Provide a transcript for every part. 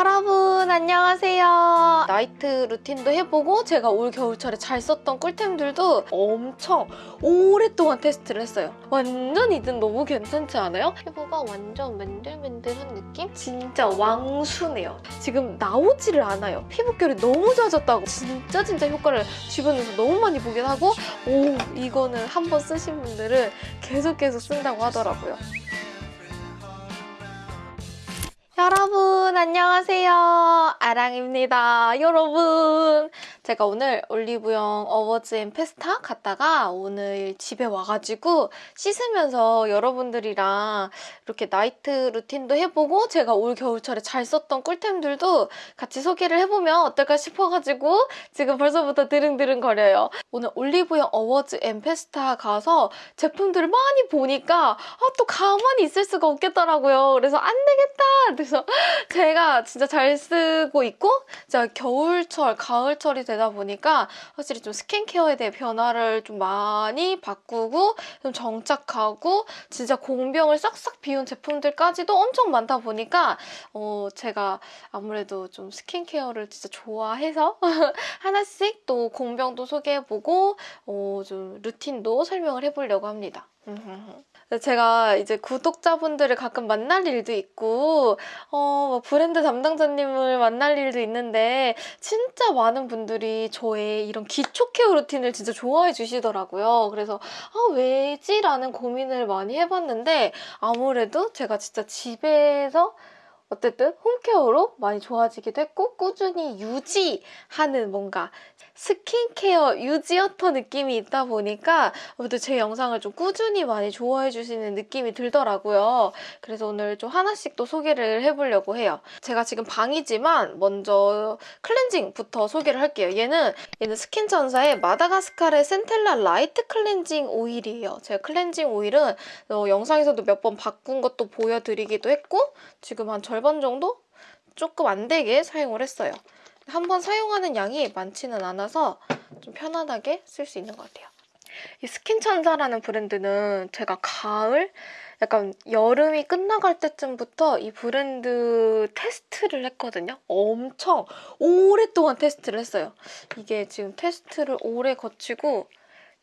여러분 안녕하세요. 나이트 루틴도 해보고 제가 올 겨울철에 잘 썼던 꿀템들도 엄청 오랫동안 테스트를 했어요. 완전 이든 너무 괜찮지 않아요? 피부가 완전 맨들맨들한 느낌? 진짜 왕수네요. 지금 나오지를 않아요. 피부결이 너무 좋아졌다고. 진짜 진짜 효과를 주변에서 너무 많이 보긴 하고 오 이거는 한번 쓰신 분들은 계속 계속 쓴다고 하더라고요. 여러분 안녕하세요. 아랑입니다. 여러분 제가 오늘 올리브영 Awards and Festa 갔다가 오늘 집에 와가지고 씻으면서 여러분들이랑 이렇게 night routine도 해보고 제가 올 겨울철에 잘 썼던 꿀템들도 같이 소개를 해보면 어떨까 싶어가지고 지금 벌써부터 드릉드릉 거려요. 오늘 올리브영 Awards and Festa 가서 제품들을 많이 보니까 아, 또 가만히 있을 수가 없겠더라고요. 그래서 안 되겠다! 그래서 제가 진짜 잘 쓰고 있고 제가 겨울철, 가을철이 되다 보니까 확실히 좀 스킨케어에 대해 변화를 좀 많이 바꾸고 좀 정착하고 진짜 공병을 싹싹 비운 제품들까지도 엄청 많다 보니까 어 제가 아무래도 좀 스킨케어를 진짜 좋아해서 하나씩 또 공병도 소개해보고 어 좀 루틴도 설명을 해보려고 합니다. 제가 이제 구독자분들을 가끔 만날 일도 있고 어, 뭐 브랜드 담당자님을 만날 일도 있는데 진짜 많은 분들이 저의 이런 기초 케어 루틴을 진짜 좋아해 주시더라고요. 그래서 아 왜지? 라는 고민을 많이 해봤는데 아무래도 제가 진짜 집에서 어쨌든 홈케어로 많이 좋아지기도 했고 꾸준히 유지하는 뭔가 스킨케어 유지어터 느낌이 있다 보니까 아무래도 제 영상을 좀 꾸준히 많이 좋아해 주시는 느낌이 들더라고요. 그래서 오늘 좀 하나씩 또 소개를 해보려고 해요. 제가 지금 방이지만 먼저 클렌징부터 소개를 할게요. 얘는 얘는 스킨천사의 마다가스카르 센텔라 라이트 클렌징 오일이에요. 제가 클렌징 오일은 어, 영상에서도 몇 번 바꾼 것도 보여드리기도 했고 지금 한 절반 정도? 조금 안 되게 사용을 했어요. 한 번 사용하는 양이 많지는 않아서 좀 편안하게 쓸 수 있는 것 같아요. 이 스킨천사라는 브랜드는 제가 가을, 약간 여름이 끝나갈 때쯤부터 이 브랜드 테스트를 했거든요. 엄청 오랫동안 테스트를 했어요. 이게 지금 테스트를 오래 거치고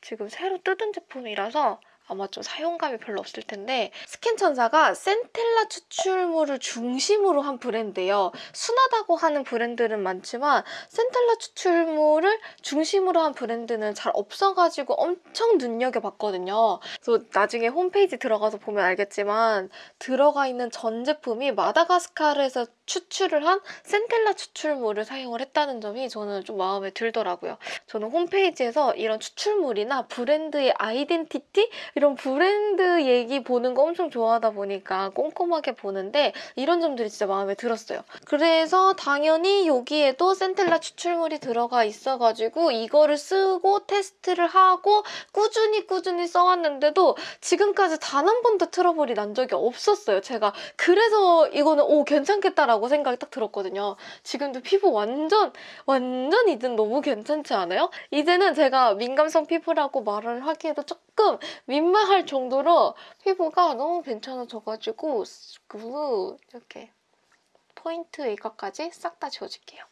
지금 새로 뜯은 제품이라서 아마 좀 사용감이 별로 없을 텐데 스킨천사가 센텔라 추출물을 중심으로 한 브랜드예요. 순하다고 하는 브랜드는 많지만 센텔라 추출물을 중심으로 한 브랜드는 잘 없어가지고 엄청 눈여겨봤거든요. 그래서 나중에 홈페이지 들어가서 보면 알겠지만 들어가 있는 전 제품이 마다가스카르에서 추출을 한 센텔라 추출물을 사용을 했다는 점이 저는 좀 마음에 들더라고요. 저는 홈페이지에서 이런 추출물이나 브랜드의 아이덴티티 이런 브랜드 얘기 보는 거 엄청 좋아하다 보니까 꼼꼼하게 보는데 이런 점들이 진짜 마음에 들었어요. 그래서 당연히 여기에도 센텔라 추출물이 들어가 있어가지고 이거를 쓰고 테스트를 하고 꾸준히 꾸준히 써왔는데도 지금까지 단 한 번도 트러블이 난 적이 없었어요. 제가 그래서 이거는 오 괜찮겠다라고 생각이 딱 들었거든요. 지금도 피부 완전 완전 이든 너무 괜찮지 않아요? 이제는 제가 민감성 피부라고 말을 하기에도 조금 민망할 정도로 피부가 너무 괜찮아져가지고 이렇게 포인트 일각까지 싹 다 지워줄게요.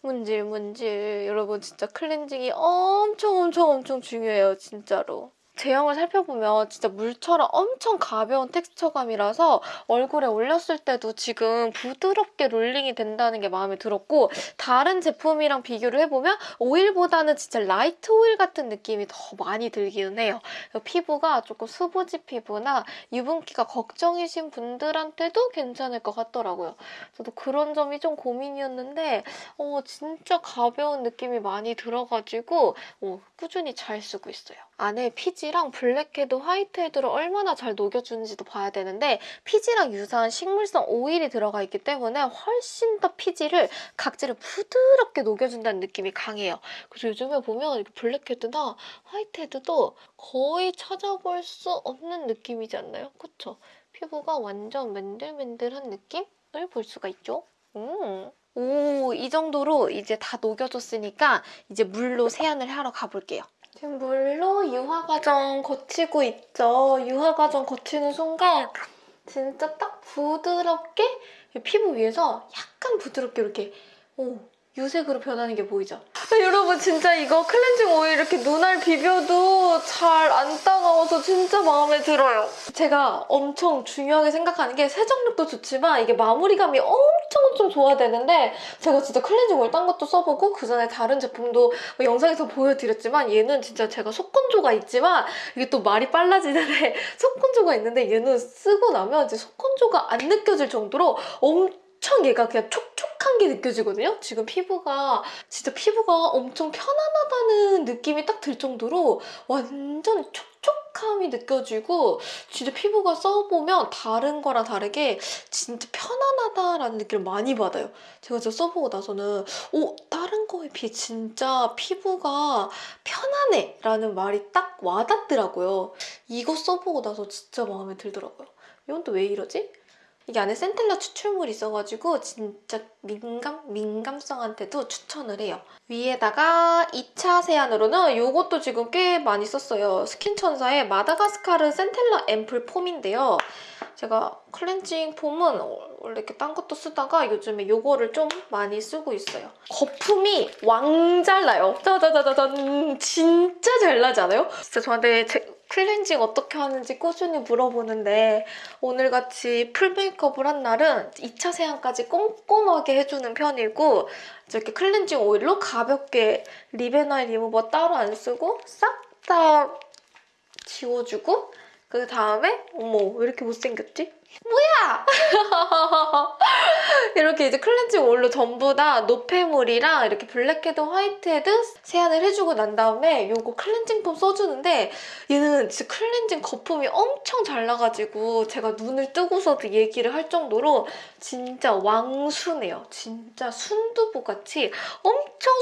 문질 문질 여러분 진짜 클렌징이 엄청 엄청 엄청 중요해요 진짜로. 제형을 살펴보면 진짜 물처럼 엄청 가벼운 텍스처감이라서 얼굴에 올렸을 때도 지금 부드럽게 롤링이 된다는 게 마음에 들었고 다른 제품이랑 비교를 해보면 오일보다는 진짜 light 오일 같은 느낌이 더 많이 들기는 해요. 피부가 조금 수부지 피부나 유분기가 걱정이신 분들한테도 괜찮을 것 같더라고요. 저도 그런 점이 좀 고민이었는데 어, 진짜 가벼운 느낌이 많이 들어가지고 어, 꾸준히 잘 쓰고 있어요. 안에 피지랑 블랙헤드, 화이트헤드를 얼마나 잘 녹여주는지도 봐야 되는데 피지랑 유사한 식물성 오일이 들어가 있기 때문에 훨씬 더 피지를 각질을 부드럽게 녹여준다는 느낌이 강해요. 그래서 요즘에 보면 블랙헤드나 화이트헤드도 거의 찾아볼 수 없는 느낌이지 않나요? 그쵸? 피부가 완전 맨들맨들한 느낌을 볼 수가 있죠? 음. 오, 이 정도로 이제 다 녹여줬으니까 이제 물로 세안을 하러 가볼게요. 지금 물로 유화 과정 거치고 있죠. 유화 과정 거치는 순간 진짜 딱 부드럽게 피부 위에서 약간 부드럽게 이렇게 오, 유색으로 변하는 게 보이죠? 아, 여러분 진짜 이거 클렌징 오일 이렇게 눈알 비벼도 잘 안 따가워서 진짜 마음에 들어요. 제가 엄청 중요하게 생각하는 게 세정력도 좋지만 이게 마무리감이 엄청 엄청 좋아야 되는데 제가 진짜 클렌징 오일 딴 것도 써보고 그 전에 다른 제품도 뭐 영상에서 보여드렸지만 얘는 진짜 제가 속건조가 있지만 이게 또 말이 빨라지는데 속건조가 있는데 얘는 쓰고 나면 이제 속건조가 안 느껴질 정도로 엄청 얘가 그냥 촉 촉한 게 느껴지거든요. 지금 피부가 진짜 피부가 엄청 편안하다는 느낌이 딱 들 정도로 완전 촉촉함이 느껴지고 진짜 피부가 써보면 다른 거랑 다르게 진짜 편안하다라는 느낌을 많이 받아요. 제가 진짜 써보고 나서는 오 다른 거에 비해 진짜 피부가 편안해 라는 말이 딱 와닿더라고요. 이거 써보고 나서 진짜 마음에 들더라고요. 이건 또 왜 이러지? 이게 안에 센텔라 추출물이 있어가지고 진짜 민감, 민감성한테도 추천을 해요. 위에다가 2차 세안으로는 이것도 지금 꽤 많이 썼어요. 스킨천사의 마다가스카르 센텔라 앰플 폼인데요. 제가 클렌징 폼은 원래 이렇게 딴 것도 쓰다가 요즘에 이거를 좀 많이 쓰고 있어요. 거품이 왕잘 나요. 짜자자자잔 진짜 잘 나지 않아요? 진짜 저한테 제 클렌징 어떻게 하는지 꾸준히 물어보는데 오늘같이 full 메이크업을 한 날은 2차 세안까지 꼼꼼하게 해주는 편이고 이렇게 클렌징 오일로 가볍게 리베나일 리무버 따로 안 쓰고 싹 다 지워주고 그 다음에 어머 왜 이렇게 못생겼지? 뭐야! 이렇게 이제 클렌징 오일로 전부 다 노폐물이랑 이렇게 블랙헤드, 화이트헤드 세안을 해주고 난 다음에 이거 클렌징 폼 써주는데 얘는 진짜 클렌징 거품이 엄청 잘 나가지고 제가 눈을 뜨고서도 얘기를 할 정도로 진짜 왕순해요. 진짜 순두부같이 엄청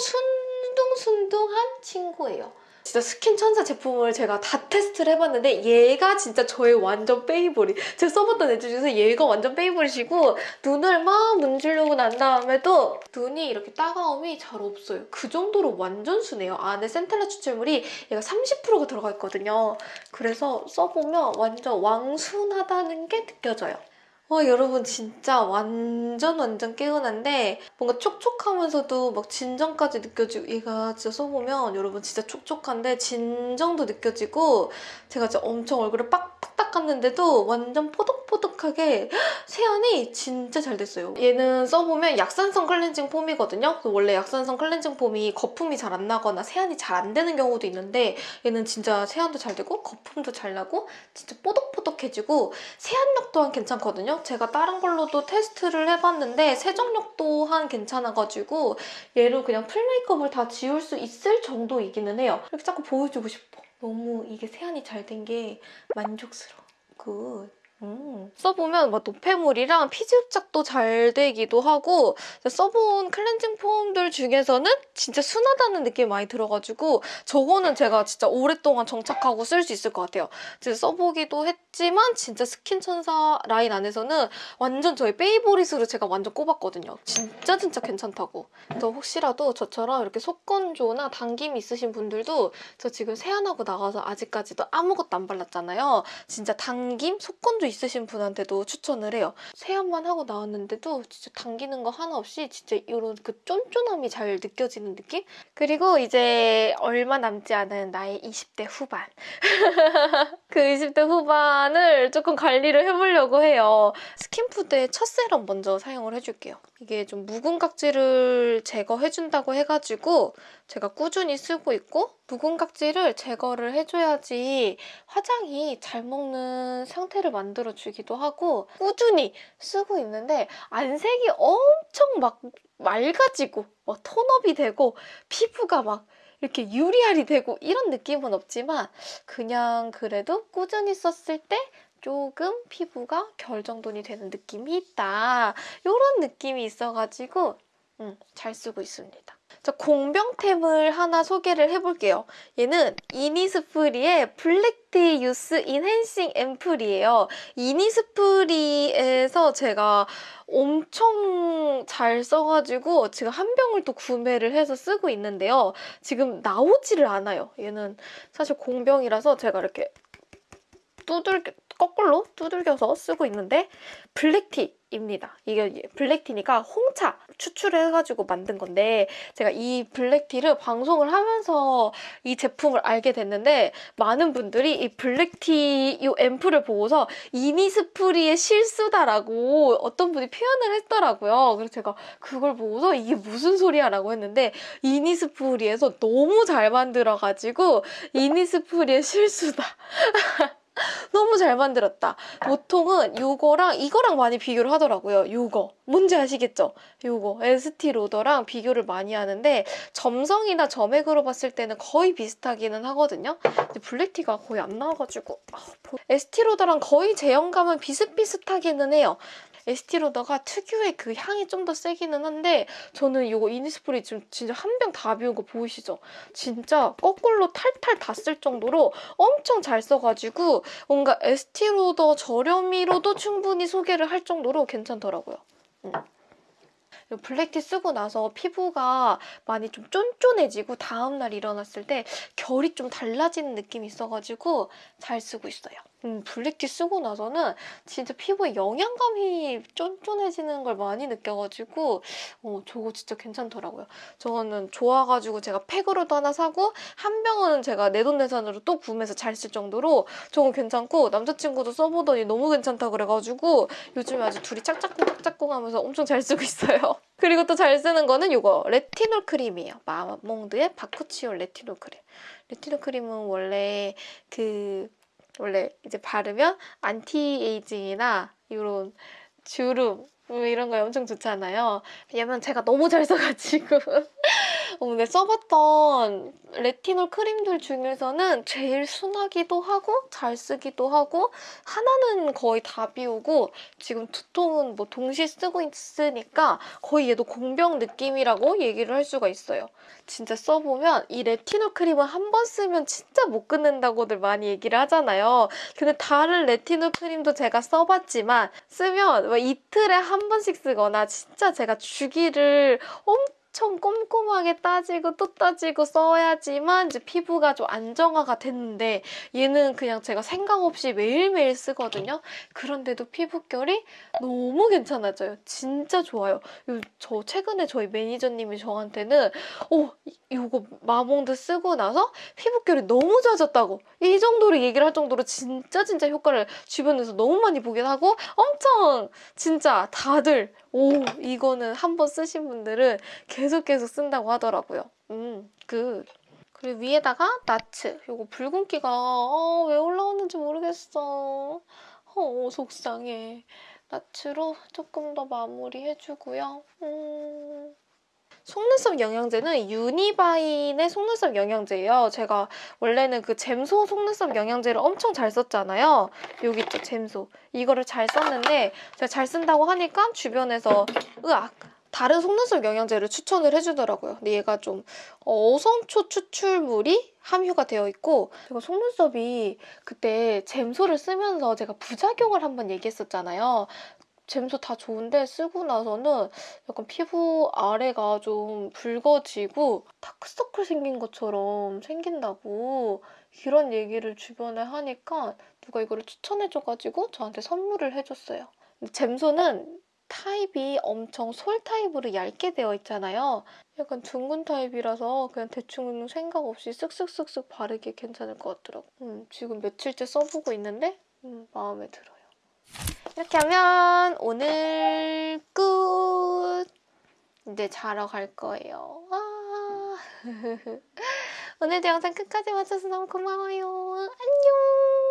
순둥순둥한 친구예요. 진짜 스킨 천사 제품을 제가 다 테스트를 해봤는데 얘가 진짜 저의 완전 favorite. 제가 써봤던 애들 중에서 얘가 완전 favorite이고 눈을 막 문지르고 난 다음에도 눈이 이렇게 따가움이 잘 없어요. 그 정도로 완전 순해요. 안에 센텔라 추출물이 얘가 30%가 들어가 있거든요. 그래서 써보면 완전 왕순하다는 게 느껴져요. 와 여러분 진짜 완전 완전 개운한데 뭔가 촉촉하면서도 막 진정까지 느껴지고 얘가 진짜 써보면 여러분 진짜 촉촉한데 진정도 느껴지고 제가 진짜 엄청 얼굴을 빡빡 닦았는데도 완전 뽀독뽀독하게 세안이 진짜 잘 됐어요. 얘는 써보면 약산성 클렌징 폼이거든요. 원래 약산성 클렌징 폼이 거품이 잘 안 나거나 세안이 잘 안 되는 경우도 있는데 얘는 진짜 세안도 잘 되고 거품도 잘 나고 진짜 뽀독뽀독해지고 세안력 또한 괜찮거든요. 제가 다른 걸로도 테스트를 해봤는데 세정력 또한 괜찮아가지고 얘로 그냥 full 메이크업을 다 지울 수 있을 정도이기는 해요. 이렇게 자꾸 보여주고 싶어. 너무 이게 세안이 잘 된 게 만족스러워. Good. 음. 써보면 막 노폐물이랑 피지 흡착도 잘 되기도 하고 써본 클렌징 폼들 중에서는 진짜 순하다는 느낌이 많이 들어가지고 저거는 제가 진짜 오랫동안 정착하고 쓸 수 있을 것 같아요. 진짜 써보기도 했지만 진짜 스킨천사 라인 안에서는 완전 저의 favorite으로 제가 완전 꼽았거든요. 진짜 진짜 괜찮다고. 그래서 혹시라도 저처럼 이렇게 속건조나 당김이 있으신 분들도 저 지금 세안하고 나가서 아직까지도 아무것도 안 발랐잖아요. 진짜 당김, 속건조 있으신 분한테 도 추천을 해요. 세안만 하고 나왔는데도 진짜 당기는 거 하나 없이 진짜 이런 그 쫀쫀함이 잘 느껴지는 느낌? 그리고 이제 얼마 남지 않은 나의 20대 후반. 그 20대 후반을 조금 관리를 해보려고 해요. 스킨푸드의 첫 세럼 먼저 사용을 해줄게요. 이게 좀 묵은 각질을 제거해준다고 해가지고 제가 꾸준히 쓰고 있고 묵은 각질을 제거를 해줘야지 화장이 잘 먹는 상태를 만들어주기도 하고 꾸준히 쓰고 있는데 안색이 엄청 막 맑아지고 막 톤업이 되고 피부가 막 이렇게 유리알이 되고 이런 느낌은 없지만 그냥 그래도 꾸준히 썼을 때 조금 피부가 결정돈이 되는 느낌이 있다. 이런 느낌이 있어가지고 음, 잘 쓰고 있습니다. 자, 공병템을 하나 소개를 해볼게요. 얘는 이니스프리의 블랙티 유스 인핸싱 앰플이에요. 이니스프리에서 제가 엄청 잘 써가지고 지금 한 병을 또 구매를 해서 쓰고 있는데요. 지금 나오지를 않아요. 얘는 사실 공병이라서 제가 이렇게 두들겨, 거꾸로 두들겨서 쓰고 있는데 블랙티 블랙티 입니다. 이게 블랙티니까 홍차 추출을 해가지고 만든 건데 제가 이 블랙티를 방송을 하면서 이 제품을 알게 됐는데 많은 분들이 이 블랙티 이 앰플을 보고서 이니스프리의 실수다라고 어떤 분이 표현을 했더라고요. 그래서 제가 그걸 보고서 이게 무슨 소리야 라고 했는데 이니스프리에서 너무 잘 만들어가지고 이니스프리의 실수다. 너무 잘 만들었다. 보통은 이거랑 이거랑 많이 비교를 하더라고요. 이거 뭔지 아시겠죠? 이거 에스티 로더랑 비교를 많이 하는데 점성이나 점액으로 봤을 때는 거의 비슷하기는 하거든요. 근데 블랙티가 거의 안 나와가지고 아, 에스티 로더랑 거의 제형감은 비슷비슷하기는 해요. 에스티로더가 특유의 그 향이 좀 더 세기는 한데 저는 이거 이니스프리 지금 진짜 한 병 다 비운 거 보이시죠? 진짜 거꾸로 탈탈 다 쓸 정도로 엄청 잘 써가지고 뭔가 에스티로더 저렴이로도 충분히 소개를 할 정도로 괜찮더라고요. 음. 블랙티 쓰고 나서 피부가 많이 좀 쫀쫀해지고 다음날 일어났을 때 결이 좀 달라지는 느낌이 있어가지고 잘 쓰고 있어요. 음, 블랙티 쓰고 나서는 진짜 피부에 영양감이 쫀쫀해지는 걸 많이 느껴가지고 어, 저거 진짜 괜찮더라고요. 저거는 좋아가지고 제가 팩으로도 하나 사고 한 병은 제가 내돈내산으로 또 구매해서 잘 쓸 정도로 저거 괜찮고 남자친구도 써보더니 너무 괜찮다 그래가지고 요즘에 아주 둘이 짝짝꿍 짝짝꿍 하면서 엄청 잘 쓰고 있어요. 그리고 또 잘 쓰는 거는 이거 레티놀 크림이에요. 마몽드의 바쿠치올 레티놀 크림. 레티놀 크림은 원래 그 원래 이제 바르면 안티에이징이나 이런 주름 뭐 이런 거 엄청 좋잖아요. 왜냐면 제가 너무 잘 써가지고 어, 근데 써봤던 레티놀 크림들 중에서는 제일 순하기도 하고 잘 쓰기도 하고 하나는 거의 다 비우고 지금 두 통은 뭐 동시에 쓰고 있으니까 거의 얘도 공병 느낌이라고 얘기를 할 수가 있어요. 진짜 써보면 이 레티놀 크림은 한 번 쓰면 진짜 못 끊는다고들 많이 얘기를 하잖아요. 근데 다른 레티놀 크림도 제가 써봤지만 쓰면 뭐 이틀에 한 번씩 쓰거나 진짜 제가 주기를 엄청 엄청 꼼꼼하게 따지고 또 따지고 써야지만 이제 피부가 좀 안정화가 됐는데 얘는 그냥 제가 생각 없이 매일매일 쓰거든요. 그런데도 피부결이 너무 괜찮아져요. 진짜 좋아요. 저 최근에 저희 매니저님이 저한테는 어 이거 마몽드 쓰고 나서 피부결이 너무 좋아졌다고 이 정도로 얘기를 할 정도로 진짜 진짜 효과를 주변에서 너무 많이 보긴 하고 엄청 진짜 다들 오 이거는 한 번 쓰신 분들은 계속 계속 쓴다고 하더라고요. 음, 그 그리고 위에다가 나츠. 이거 붉은기가 어, 왜 올라오는지 모르겠어. 어, 속상해. 나츠로 조금 더 마무리해주고요. 음... 속눈썹 영양제는 유니바인의 속눈썹 영양제예요. 제가 원래는 그 잼소 속눈썹 영양제를 엄청 잘 썼잖아요. 여기 있죠, 잼소. 이거를 잘 썼는데 제가 잘 쓴다고 하니까 주변에서 으악! 다른 속눈썹 영양제를 추천을 해주더라고요. 근데 얘가 좀 어성초 추출물이 함유가 되어 있고 제가 속눈썹이 그때 잼소를 쓰면서 제가 부작용을 한번 얘기했었잖아요. 잼소 다 좋은데 쓰고 나서는 약간 피부 아래가 좀 붉어지고 다크서클 생긴 것처럼 생긴다고 이런 얘기를 주변에 하니까 누가 이거를 추천해줘가지고 저한테 선물을 해줬어요. 잼소는 타입이 엄청 솔 타입으로 얇게 되어 있잖아요. 약간 둥근 타입이라서 그냥 대충 생각 없이 쓱쓱쓱쓱 바르기 괜찮을 것 같더라고. 음, 지금 며칠째 써보고 있는데 음, 마음에 들어요. 이렇게 하면 오늘 끝! 이제 자러 갈 거예요. 아 오늘도 영상 끝까지 봐줘서 너무 고마워요. 안녕!